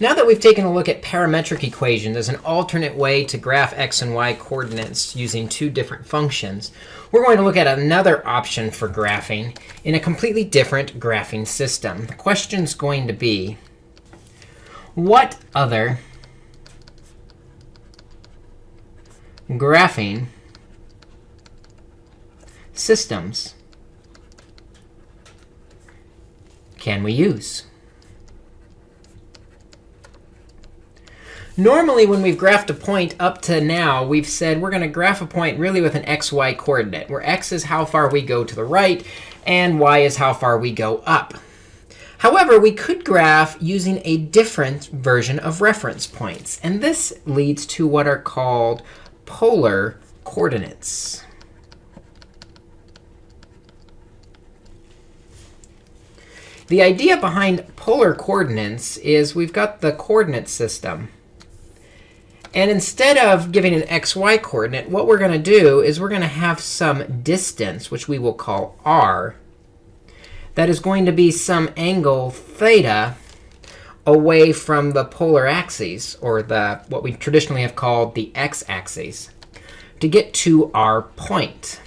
Now that we've taken a look at parametric equations as an alternate way to graph x and y coordinates using two different functions, we're going to look at another option for graphing in a completely different graphing system. The question's going to be, what other graphing systems can we use? Normally, when we've graphed a point up to now, we've said we're going to graph a point really with an xy coordinate, where x is how far we go to the right, and y is how far we go up. However, we could graph using a different version of reference points. And this leads to what are called polar coordinates. The idea behind polar coordinates is we've got the coordinate system. And instead of giving an xy coordinate, what we're going to do is we're going to have some distance, which we will call r, that is going to be some angle theta away from the polar axes, or the what we traditionally have called the x-axis, to get to our point.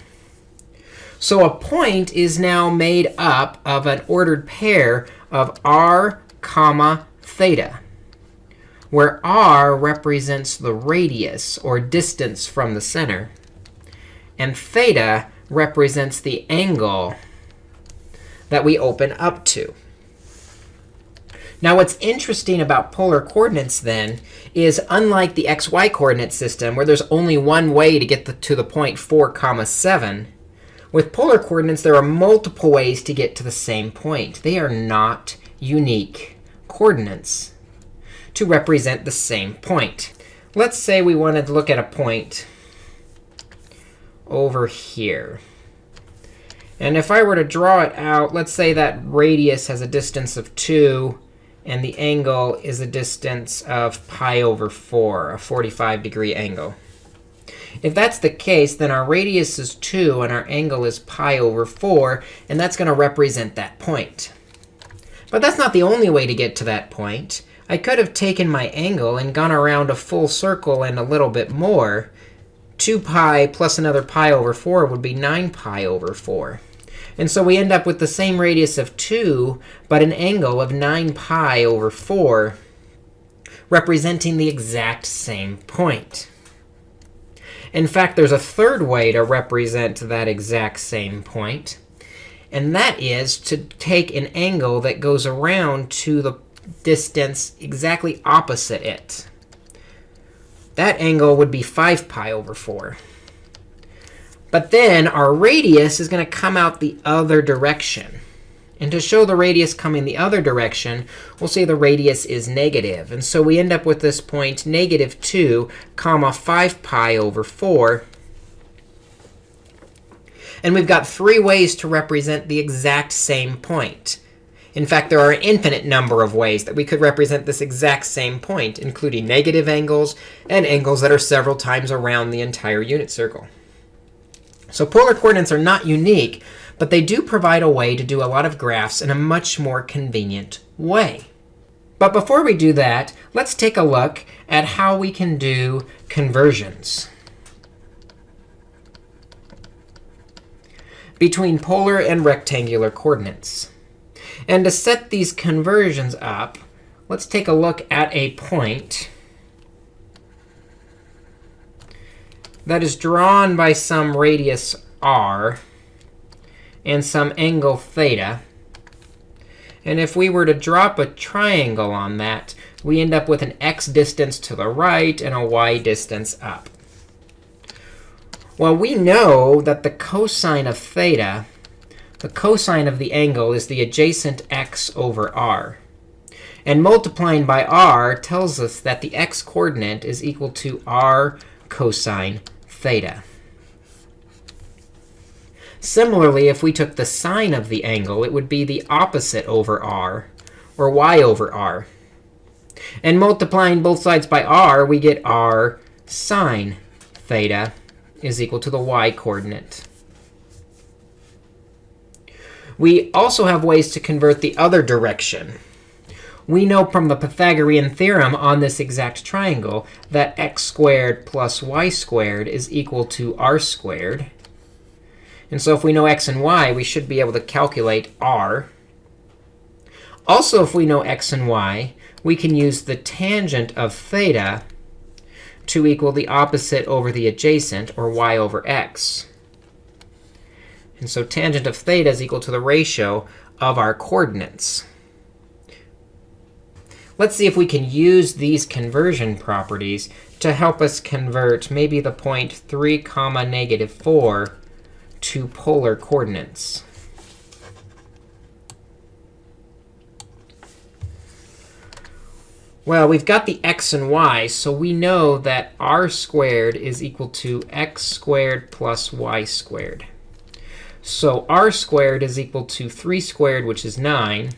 So a point is now made up of an ordered pair of r comma theta where r represents the radius, or distance from the center, and theta represents the angle that we open up to. Now, what's interesting about polar coordinates, then, is unlike the xy coordinate system, where there's only one way to get the, to the point 4, comma 7, with polar coordinates, there are multiple ways to get to the same point. They are not unique coordinates to represent the same point. Let's say we wanted to look at a point over here. And if I were to draw it out, let's say that radius has a distance of 2, and the angle is a distance of pi over 4, a 45 degree angle. If that's the case, then our radius is 2, and our angle is pi over 4, and that's going to represent that point. But that's not the only way to get to that point. I could have taken my angle and gone around a full circle and a little bit more. 2 pi plus another pi over 4 would be 9 pi over 4. And so we end up with the same radius of 2, but an angle of 9 pi over 4, representing the exact same point. In fact, there's a third way to represent that exact same point. And that is to take an angle that goes around to the distance exactly opposite it. That angle would be 5 pi over 4. But then our radius is going to come out the other direction. And to show the radius coming the other direction, we'll say the radius is negative. And so we end up with this point negative 2 comma 5 pi over 4. And we've got three ways to represent the exact same point. In fact, there are an infinite number of ways that we could represent this exact same point, including negative angles and angles that are several times around the entire unit circle. So polar coordinates are not unique, but they do provide a way to do a lot of graphs in a much more convenient way. But before we do that, let's take a look at how we can do conversions between polar and rectangular coordinates. And to set these conversions up, let's take a look at a point that is drawn by some radius r and some angle theta. And if we were to drop a triangle on that, we end up with an x distance to the right and a y distance up. Well, we know that the cosine of theta the cosine of the angle is the adjacent x over r. And multiplying by r tells us that the x coordinate is equal to r cosine theta. Similarly, if we took the sine of the angle, it would be the opposite over r, or y over r. And multiplying both sides by r, we get r sine theta is equal to the y coordinate. We also have ways to convert the other direction. we know from the Pythagorean theorem on this exact triangle that x squared plus y squared is equal to r squared. And so if we know x and y, we should be able to calculate r. Also, if we know x and y, we can use the tangent of theta to equal the opposite over the adjacent, or y over x. And so tangent of theta is equal to the ratio of our coordinates. Let's see if we can use these conversion properties to help us convert maybe the point 3 comma negative 4 to polar coordinates. Well, we've got the x and y, so we know that r squared is equal to x squared plus y squared. So r squared is equal to 3 squared, which is 9,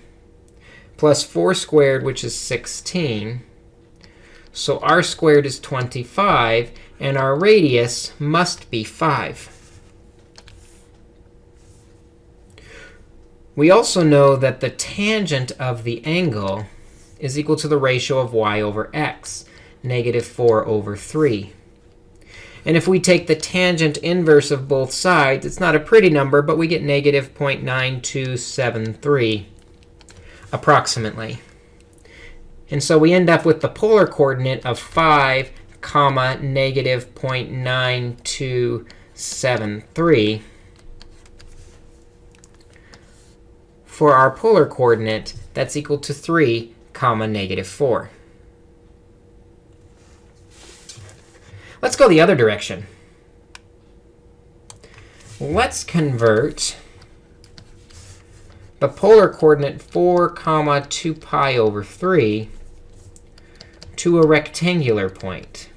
plus 4 squared, which is 16. So r squared is 25, and our radius must be 5. We also know that the tangent of the angle is equal to the ratio of y over x, negative 4 over 3. And if we take the tangent inverse of both sides, it's not a pretty number, but we get negative 0.9273 approximately. And so we end up with the polar coordinate of 5 comma negative 0.9273 for our polar coordinate that's equal to 3 comma negative 4. Let's go the other direction. Let's convert the polar coordinate 4 comma 2 pi over 3 to a rectangular point.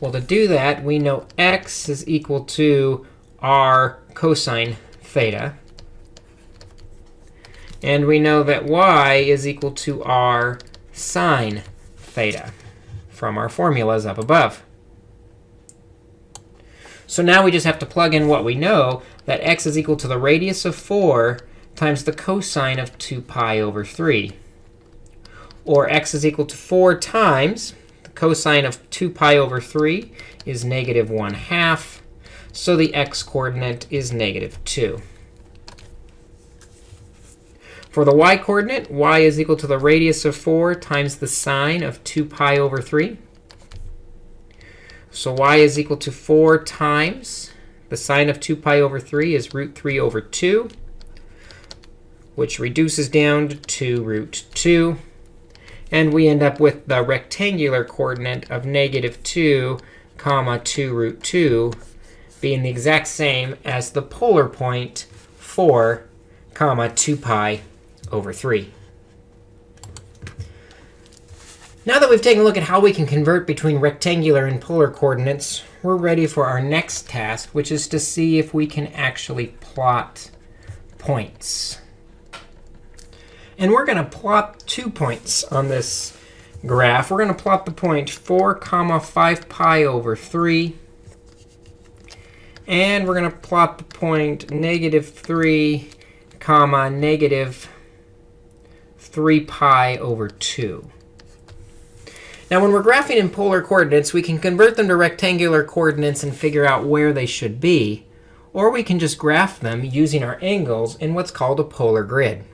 Well, to do that, we know x is equal to r cosine theta. And we know that y is equal to r sine theta from our formulas up above. So now we just have to plug in what we know, that x is equal to the radius of 4 times the cosine of 2 pi over 3. Or x is equal to 4 times the cosine of 2 pi over 3 is negative 1 half. So the x coordinate is negative 2. For the y coordinate, y is equal to the radius of 4 times the sine of 2 pi over 3. So y is equal to 4 times the sine of 2 pi over 3 is root 3 over 2, which reduces down to root 2. And we end up with the rectangular coordinate of negative 2 comma 2 root 2 being the exact same as the polar point 4 comma 2 pi over 3. Now that we've taken a look at how we can convert between rectangular and polar coordinates, we're ready for our next task, which is to see if we can actually plot points. And we're going to plot two points on this graph. We're going to plot the point 4 comma 5 pi over 3. And we're going to plot the point negative 3 comma negative 3 pi over 2. Now, when we're graphing in polar coordinates, we can convert them to rectangular coordinates and figure out where they should be. Or we can just graph them using our angles in what's called a polar grid.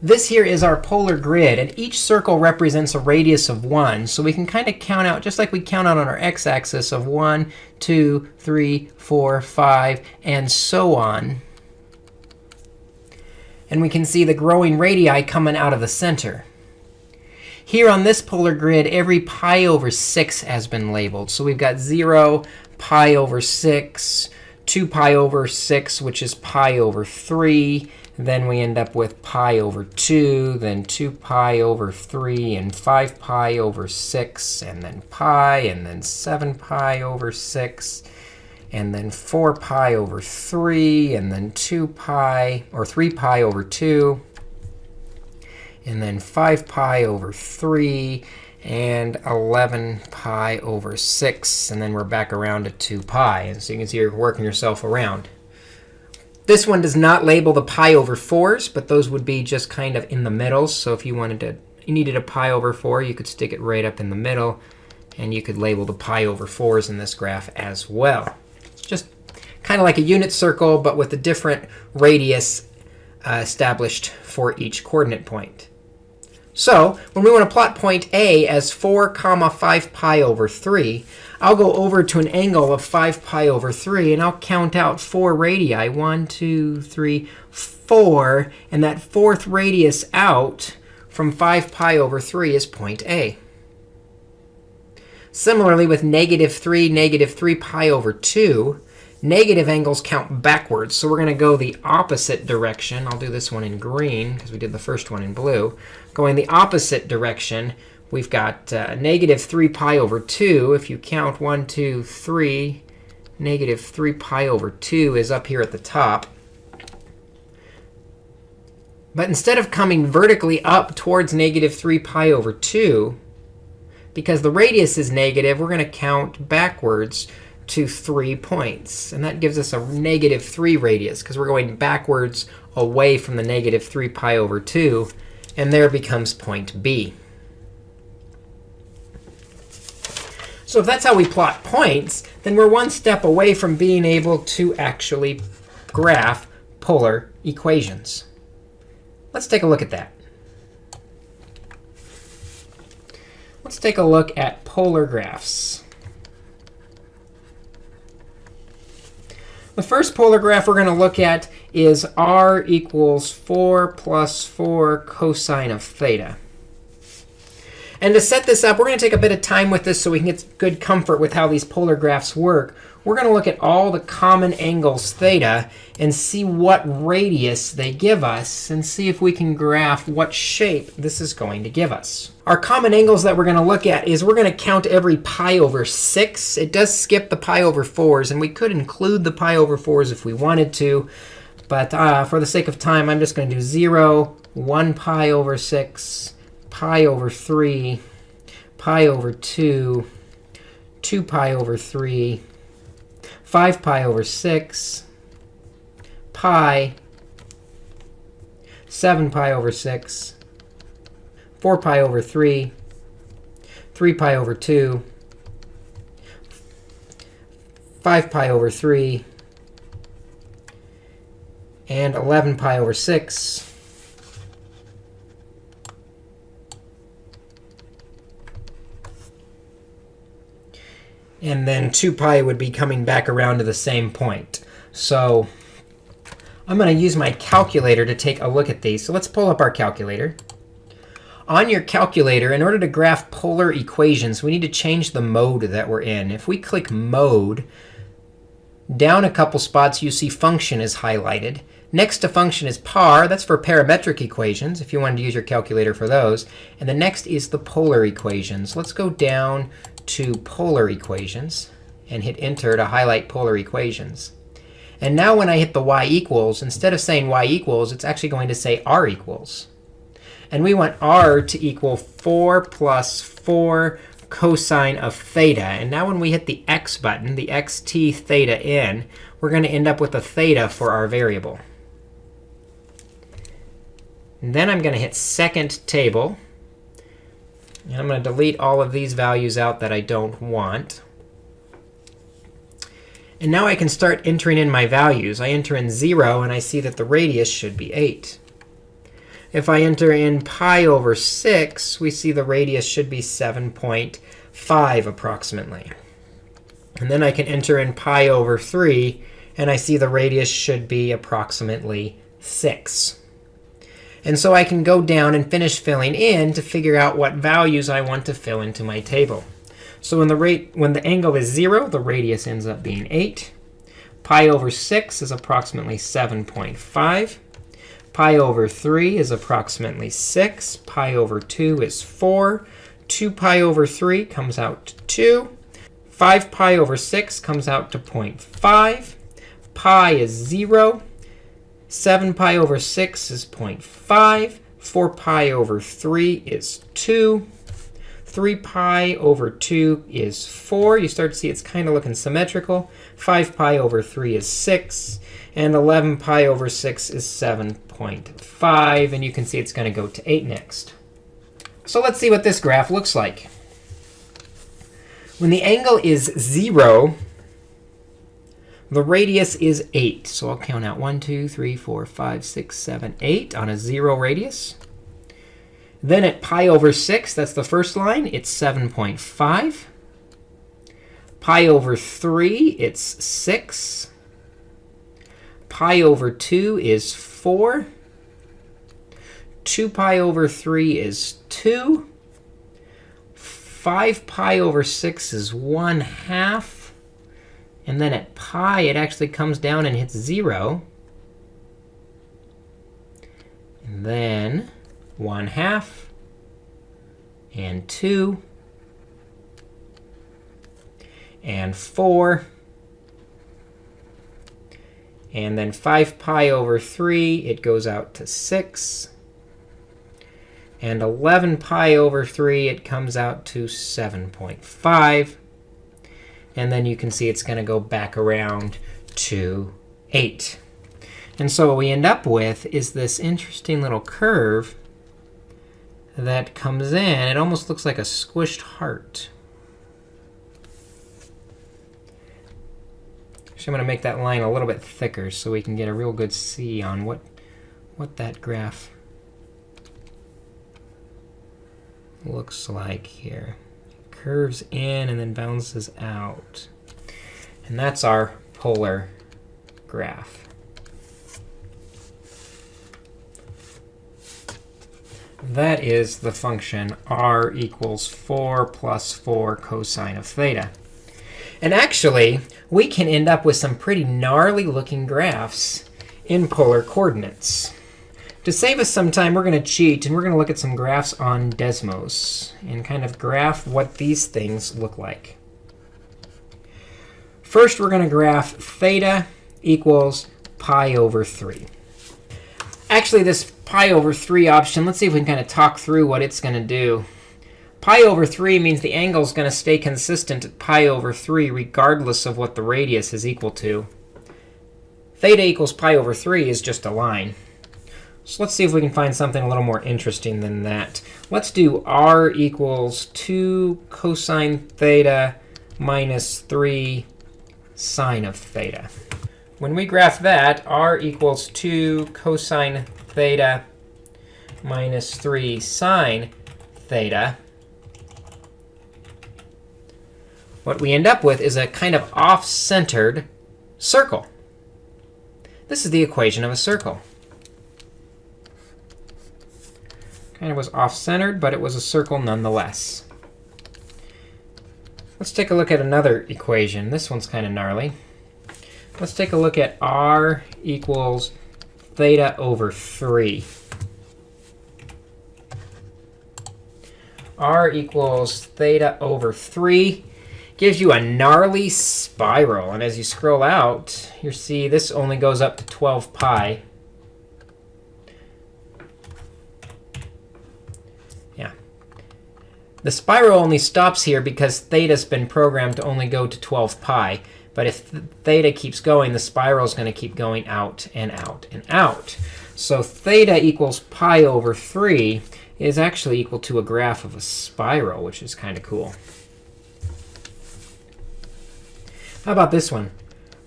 This here is our polar grid, and each circle represents a radius of 1. So we can kind of count out, just like we count out on our x-axis, of 1, 2, 3, 4, 5, and so on and we can see the growing radii coming out of the center. Here on this polar grid, every pi over 6 has been labeled. So we've got 0, pi over 6, 2 pi over 6, which is pi over 3. Then we end up with pi over 2, then 2 pi over 3, and 5 pi over 6, and then pi, and then 7 pi over 6, and then 4 pi over 3, and then 2 pi, or 3 pi over 2, and then 5 pi over 3, and 11 pi over 6. And then we're back around to 2 pi. And so you can see you're working yourself around. This one does not label the pi over 4s, but those would be just kind of in the middle. So if you wanted to, you needed a pi over 4, you could stick it right up in the middle. And you could label the pi over 4s in this graph as well. Kind of like a unit circle, but with a different radius uh, established for each coordinate point. So when we want to plot point A as 4 comma 5 pi over 3, I'll go over to an angle of 5 pi over 3, and I'll count out 4 radii. 1, 2, 3, 4. And that fourth radius out from 5 pi over 3 is point A. Similarly, with negative 3, negative 3 pi over 2, negative angles count backwards. So we're going to go the opposite direction. I'll do this one in green because we did the first one in blue. Going the opposite direction, we've got uh, negative 3 pi over 2. If you count 1, 2, 3, negative 3 pi over 2 is up here at the top. But instead of coming vertically up towards negative 3 pi over 2, because the radius is negative, we're going to count backwards to 3 points. And that gives us a negative 3 radius, because we're going backwards away from the negative 3 pi over 2 and there becomes point B. So if that's how we plot points, then we're one step away from being able to actually graph polar equations. Let's take a look at that. Let's take a look at polar graphs. The first polar graph we're going to look at is r equals 4 plus 4 cosine of theta. And to set this up, we're going to take a bit of time with this so we can get good comfort with how these polar graphs work. We're going to look at all the common angles theta and see what radius they give us and see if we can graph what shape this is going to give us. Our common angles that we're going to look at is we're going to count every pi over 6. It does skip the pi over 4s, and we could include the pi over 4s if we wanted to. But uh, for the sake of time, I'm just going to do 0, 1 pi over 6, pi over 3, pi over 2, 2 pi over 3, 5 pi over 6, pi, 7 pi over 6, 4 pi over 3, 3 pi over 2, 5 pi over 3, and 11 pi over 6. And then 2 pi would be coming back around to the same point. So I'm going to use my calculator to take a look at these. So let's pull up our calculator. On your calculator, in order to graph polar equations, we need to change the mode that we're in. If we click Mode, down a couple spots, you see Function is highlighted. Next to function is par. That's for parametric equations, if you wanted to use your calculator for those. And the next is the polar equations. Let's go down to polar equations and hit Enter to highlight polar equations. And now when I hit the y equals, instead of saying y equals, it's actually going to say r equals. And we want r to equal 4 plus 4 cosine of theta. And now when we hit the x button, the xt theta in, we're going to end up with a theta for our variable. And then I'm going to hit second table. And I'm going to delete all of these values out that I don't want. And now I can start entering in my values. I enter in 0, and I see that the radius should be 8. If I enter in pi over 6, we see the radius should be 7.5 approximately. And then I can enter in pi over 3, and I see the radius should be approximately 6. And so I can go down and finish filling in to figure out what values I want to fill into my table. So when the, rate, when the angle is 0, the radius ends up being 8. Pi over 6 is approximately 7.5. Pi over 3 is approximately 6. Pi over 2 is 4. 2 pi over 3 comes out to 2. 5 pi over 6 comes out to 0.5. Pi is 0. 7 pi over 6 is 0.5. 4 pi over 3 is 2. 3 pi over 2 is 4. You start to see it's kind of looking symmetrical. 5 pi over 3 is 6. And 11 pi over 6 is 7.5. And you can see it's going to go to 8 next. So let's see what this graph looks like. When the angle is 0, the radius is 8. So I'll count out 1, 2, 3, 4, 5, 6, 7, 8 on a 0 radius. Then at pi over 6, that's the first line, it's 7.5. Pi over 3, it's 6. Pi over 2 is 4. 2 pi over 3 is 2. 5 pi over 6 is 1 half. And then at pi, it actually comes down and hits 0. And then 1 half and 2 and 4. And then 5 pi over 3, it goes out to 6. And 11 pi over 3, it comes out to 7.5. And then you can see it's going to go back around to 8. And so what we end up with is this interesting little curve that comes in. It almost looks like a squished heart. Actually, I'm going to make that line a little bit thicker so we can get a real good see on what, what that graph looks like here. Curves in and then bounces out. And that's our polar graph. That is the function r equals 4 plus 4 cosine of theta. And actually, we can end up with some pretty gnarly looking graphs in polar coordinates. To save us some time, we're going to cheat, and we're going to look at some graphs on Desmos and kind of graph what these things look like. First, we're going to graph theta equals pi over 3. Actually, this pi over 3 option, let's see if we can kind of talk through what it's going to do. Pi over 3 means the angle is going to stay consistent at pi over 3 regardless of what the radius is equal to. Theta equals pi over 3 is just a line. So let's see if we can find something a little more interesting than that. Let's do r equals 2 cosine theta minus 3 sine of theta. When we graph that, r equals 2 cosine theta minus 3 sine theta, what we end up with is a kind of off-centered circle. This is the equation of a circle. Kind of was off-centered, but it was a circle nonetheless. Let's take a look at another equation. This one's kind of gnarly. Let's take a look at r equals theta over 3. r equals theta over 3 gives you a gnarly spiral. And as you scroll out, you see this only goes up to 12 pi. The spiral only stops here because theta's been programmed to only go to 12 pi. But if theta keeps going, the spiral is going to keep going out and out and out. So theta equals pi over 3 is actually equal to a graph of a spiral, which is kind of cool. How about this one?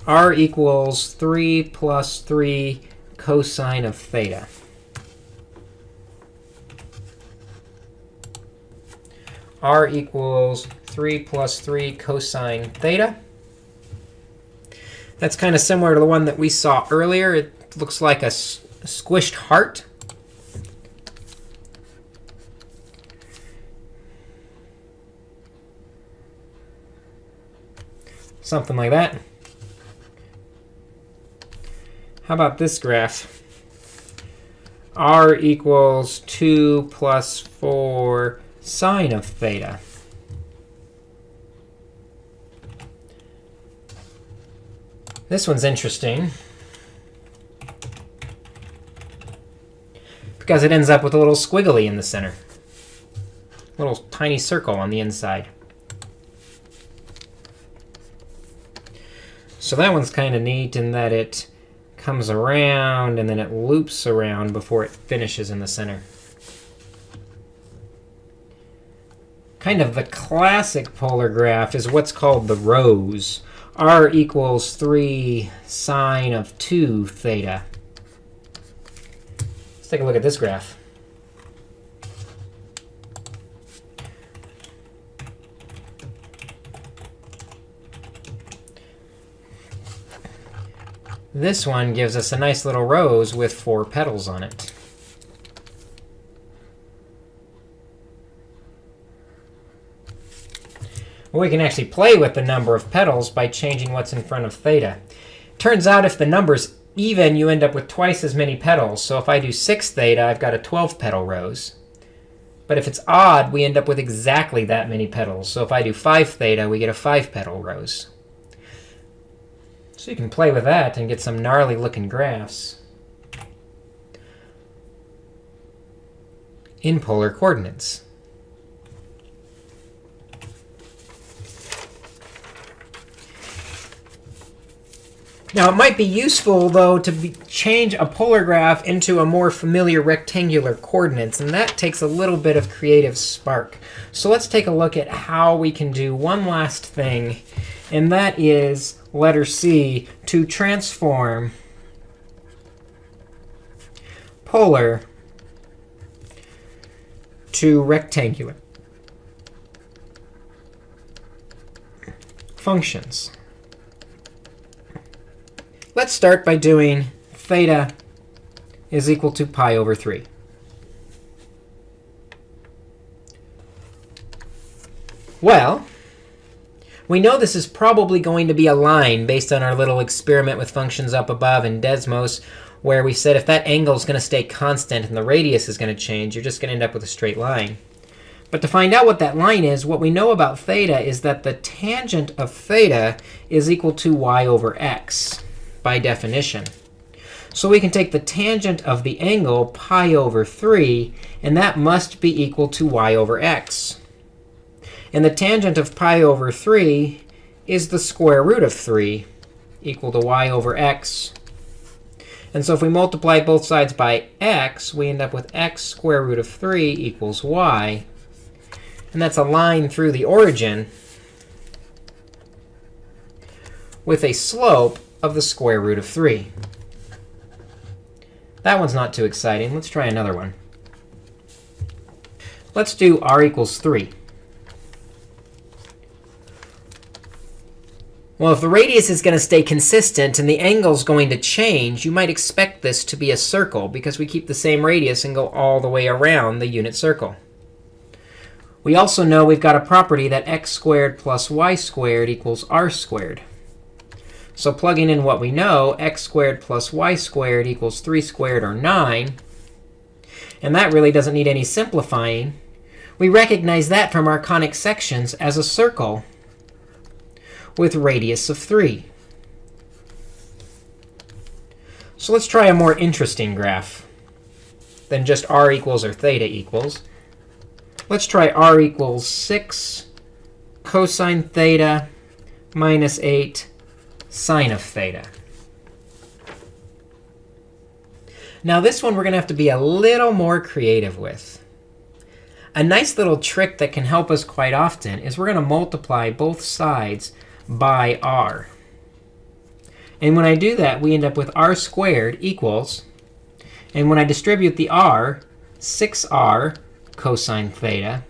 r equals 3 plus 3 cosine of theta. R equals 3 plus 3 cosine theta. That's kind of similar to the one that we saw earlier. It looks like a, squished heart. Something like that. How about this graph? r equals 2 plus 4 sine of theta. This one's interesting. Because it ends up with a little squiggly in the center. A little tiny circle on the inside. So that one's kind of neat in that it comes around, and then it loops around before it finishes in the center. Kind of the classic polar graph is what's called the rose. r equals 3 sine of 2 theta. Let's take a look at this graph. This one gives us a nice little rose with four petals on it. We can actually play with the number of petals by changing what's in front of theta. Turns out if the number's even, you end up with twice as many petals. So if I do 6 theta, I've got a 12-petal rose. But if it's odd, we end up with exactly that many petals. So if I do 5 theta, we get a 5-petal rose. So you can play with that and get some gnarly looking graphs in polar coordinates. Now, it might be useful, though, to be, change a polar graph into a more familiar rectangular coordinates. And that takes a little bit of creative spark. So let's take a look at how we can do one last thing. And that is letter C, to transform polar to rectangular functions. Let's start by doing theta is equal to pi over 3. Well, we know this is probably going to be a line based on our little experiment with functions up above in Desmos, where we said if that angle is going to stay constant and the radius is going to change, you're just going to end up with a straight line. But to find out what that line is, what we know about theta is that the tangent of theta is equal to y over x by definition. So we can take the tangent of the angle pi over 3, and that must be equal to y over x. And the tangent of pi over 3 is the square root of 3, equal to y over x. And so if we multiply both sides by x, we end up with x square root of 3 equals y. And that's a line through the origin with a slope of the square root of 3. That one's not too exciting. Let's try another one. Let's do r equals 3. Well, if the radius is going to stay consistent and the angle is going to change, you might expect this to be a circle because we keep the same radius and go all the way around the unit circle. We also know we've got a property that x squared plus y squared equals r squared. So plugging in what we know, x squared plus y squared equals 3 squared, or 9. And that really doesn't need any simplifying. We recognize that from our conic sections as a circle with radius of 3. So let's try a more interesting graph than just r equals or theta equals. Let's try r equals 6 cosine theta minus 8 sine of theta. Now, this one we're going to have to be a little more creative with. A nice little trick that can help us quite often is we're going to multiply both sides by r. And when I do that, we end up with r squared equals, and when I distribute the r, 6r cosine theta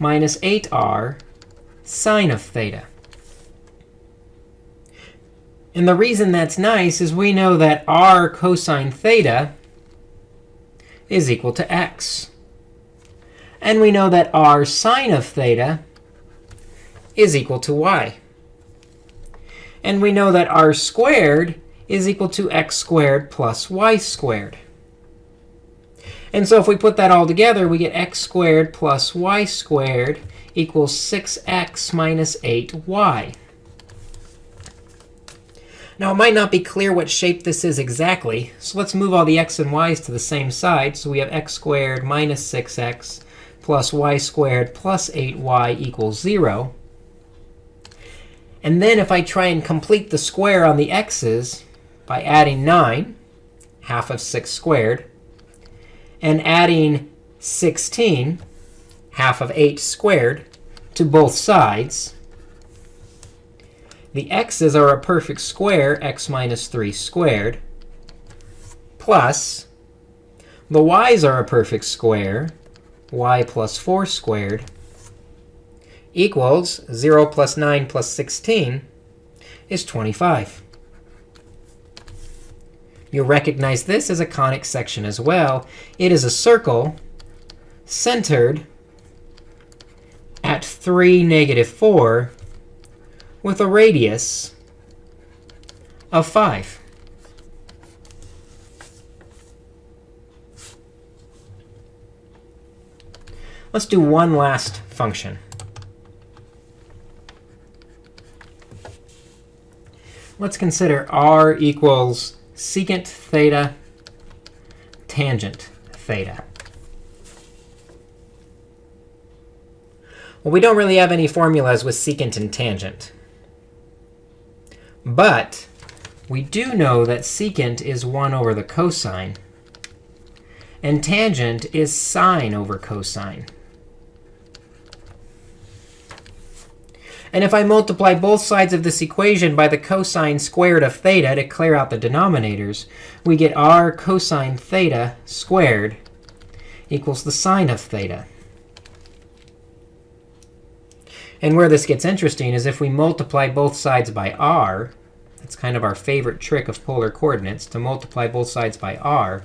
minus 8r sine of theta. And the reason that's nice is we know that r cosine theta is equal to x. And we know that r sine of theta is equal to y. And we know that r squared is equal to x squared plus y squared. And so if we put that all together, we get x squared plus y squared equals 6x minus 8y. Now, it might not be clear what shape this is exactly. So let's move all the x and y's to the same side. So we have x squared minus 6x plus y squared plus 8y equals 0. And then if I try and complete the square on the x's, by adding 9, half of 6 squared, and adding 16, half of 8 squared, to both sides. The x's are a perfect square, x minus 3 squared, plus the y's are a perfect square, y plus 4 squared, equals 0 plus 9 plus 16 is 25. You'll recognize this as a conic section as well. It is a circle centered at 3, negative 4 with a radius of 5. Let's do one last function. Let's consider r equals secant theta tangent theta. Well, we don't really have any formulas with secant and tangent. But we do know that secant is 1 over the cosine. And tangent is sine over cosine. And if I multiply both sides of this equation by the cosine squared of theta to clear out the denominators, we get r cosine theta squared equals the sine of theta. And where this gets interesting is if we multiply both sides by r, that's kind of our favorite trick of polar coordinates, to multiply both sides by r,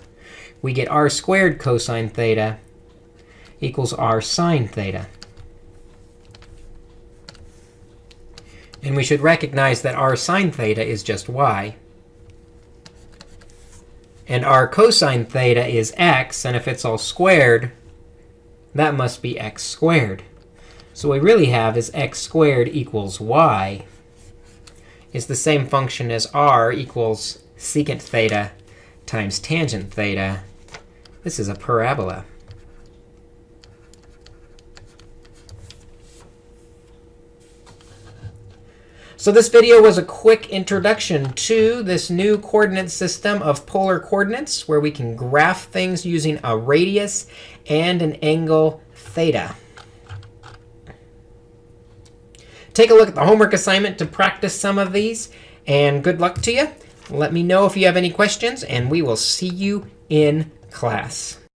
we get r squared cosine theta equals r sine theta. And we should recognize that r sine theta is just y. And r cosine theta is x. And if it's all squared, that must be x squared. So what we really have is x squared equals y is the same function as r equals secant theta times tangent theta. This is a parabola. So this video was a quick introduction to this new coordinate system of polar coordinates, where we can graph things using a radius and an angle theta. Take a look at the homework assignment to practice some of these. And good luck to you. Let me know if you have any questions, and we will see you in class.